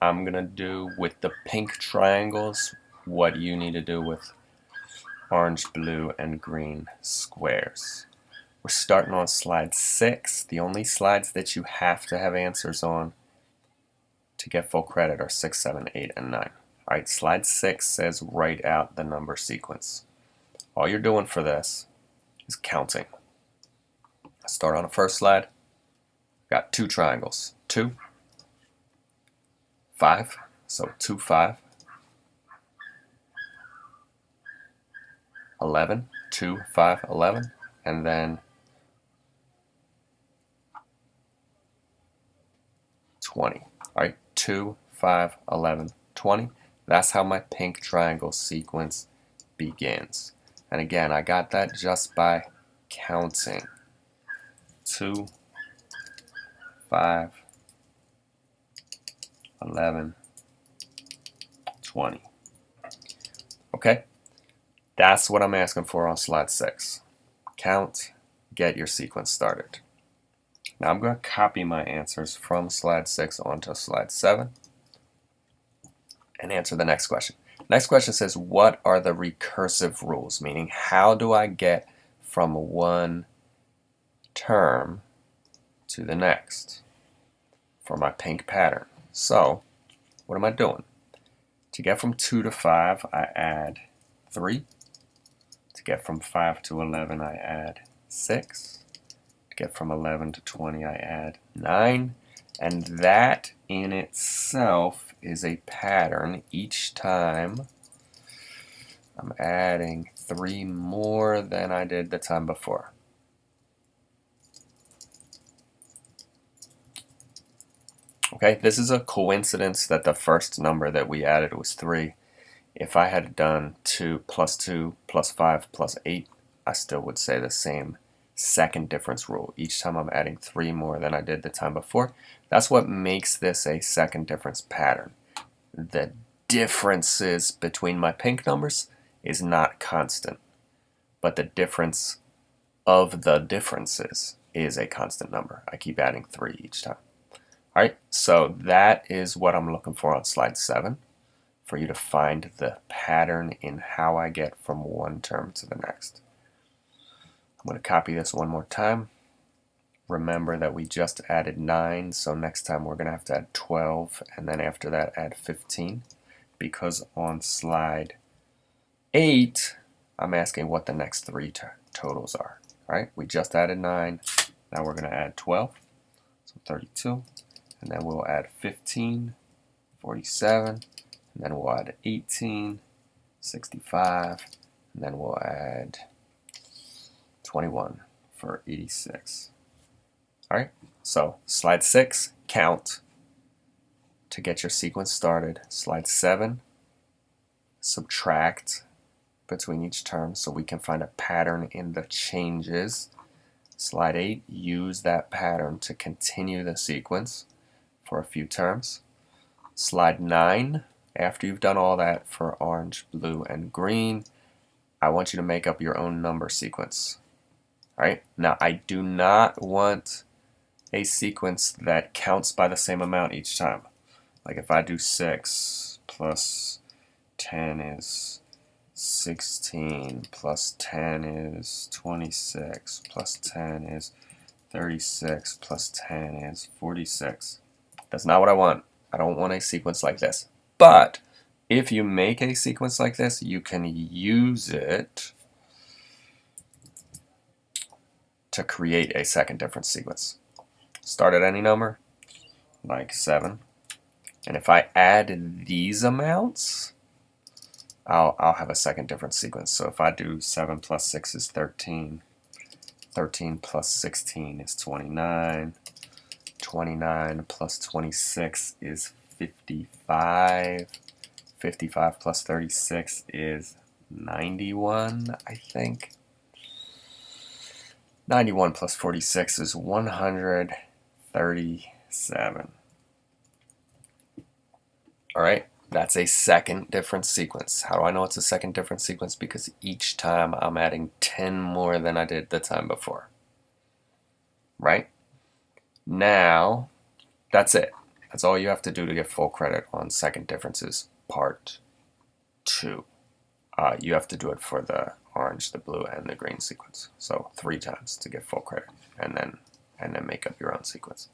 I'm going to do with the pink triangles what you need to do with orange, blue, and green squares. We're starting on slide 6. The only slides that you have to have answers on to get full credit are 6, 7, 8, and 9. Alright, slide 6 says write out the number sequence. All you're doing for this is counting. I start on the first slide. Got two triangles. 2, 5, so 2, 5. 11, 2, 5, 11, and then 20. All right, 2, 5, 11, 20. That's how my pink triangle sequence begins. And again, I got that just by counting. 2, 5, 11, 20. Okay, that's what I'm asking for on slide 6. Count, get your sequence started. Now I'm going to copy my answers from slide 6 onto slide 7 and answer the next question. Next question says, what are the recursive rules? Meaning, how do I get from one term to the next for my pink pattern? So, what am I doing? To get from 2 to 5, I add 3. To get from 5 to 11, I add 6. To get from 11 to 20, I add 9. And that in itself is a pattern. Each time I'm adding 3 more than I did the time before. Okay, this is a coincidence that the first number that we added was 3. If I had done 2 plus 2 plus 5 plus 8, I still would say the same second difference rule. Each time I'm adding 3 more than I did the time before. That's what makes this a second difference pattern. The differences between my pink numbers is not constant, but the difference of the differences is a constant number. I keep adding 3 each time. Alright, so that is what I'm looking for on slide 7, for you to find the pattern in how I get from one term to the next. I'm going to copy this one more time. Remember that we just added 9, so next time we're going to have to add 12, and then after that add 15, because on slide 8, I'm asking what the next three totals are. Alright, we just added 9, now we're going to add 12, so 32 and then we'll add 15, 47, and then we'll add 18, 65, and then we'll add 21 for 86. All right, so slide 6, count to get your sequence started. Slide 7, subtract between each term so we can find a pattern in the changes. Slide 8, use that pattern to continue the sequence for a few terms. Slide 9, after you've done all that for orange, blue, and green, I want you to make up your own number sequence. Alright, now I do not want a sequence that counts by the same amount each time. Like if I do 6 plus 10 is 16 plus 10 is 26 plus 10 is 36 plus 10 is 46. That's not what I want. I don't want a sequence like this. But if you make a sequence like this, you can use it to create a second difference sequence. Start at any number, like 7. And if I add these amounts, I'll, I'll have a second difference sequence. So if I do 7 plus 6 is 13, 13 plus 16 is 29, 29 plus 26 is 55. 55 plus 36 is 91, I think. 91 plus 46 is 137. Alright, that's a second difference sequence. How do I know it's a second difference sequence? Because each time I'm adding 10 more than I did the time before. Right? Now, that's it. That's all you have to do to get full credit on second differences part two. Uh, you have to do it for the orange, the blue, and the green sequence. So three times to get full credit, and then and then make up your own sequence.